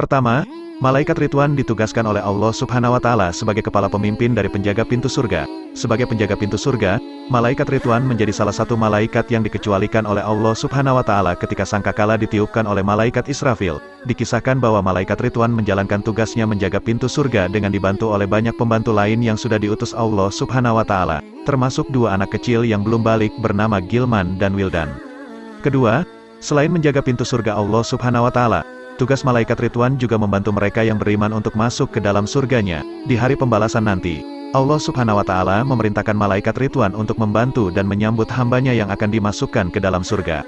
Pertama, malaikat Ridwan ditugaskan oleh Allah Subhanahu wa taala sebagai kepala pemimpin dari penjaga pintu surga. Sebagai penjaga pintu surga, malaikat Ridwan menjadi salah satu malaikat yang dikecualikan oleh Allah Subhanahu wa taala ketika sangkakala ditiupkan oleh malaikat Israfil. Dikisahkan bahwa malaikat Ridwan menjalankan tugasnya menjaga pintu surga dengan dibantu oleh banyak pembantu lain yang sudah diutus Allah Subhanahu wa taala, termasuk dua anak kecil yang belum balik bernama Gilman dan Wildan. Kedua, selain menjaga pintu surga Allah Subhanahu wa taala, tugas malaikat Ridwan juga membantu mereka yang beriman untuk masuk ke dalam surganya di hari pembalasan nanti. Allah subhanahu wa ta'ala memerintahkan malaikat Ridwan untuk membantu dan menyambut hambanya yang akan dimasukkan ke dalam surga.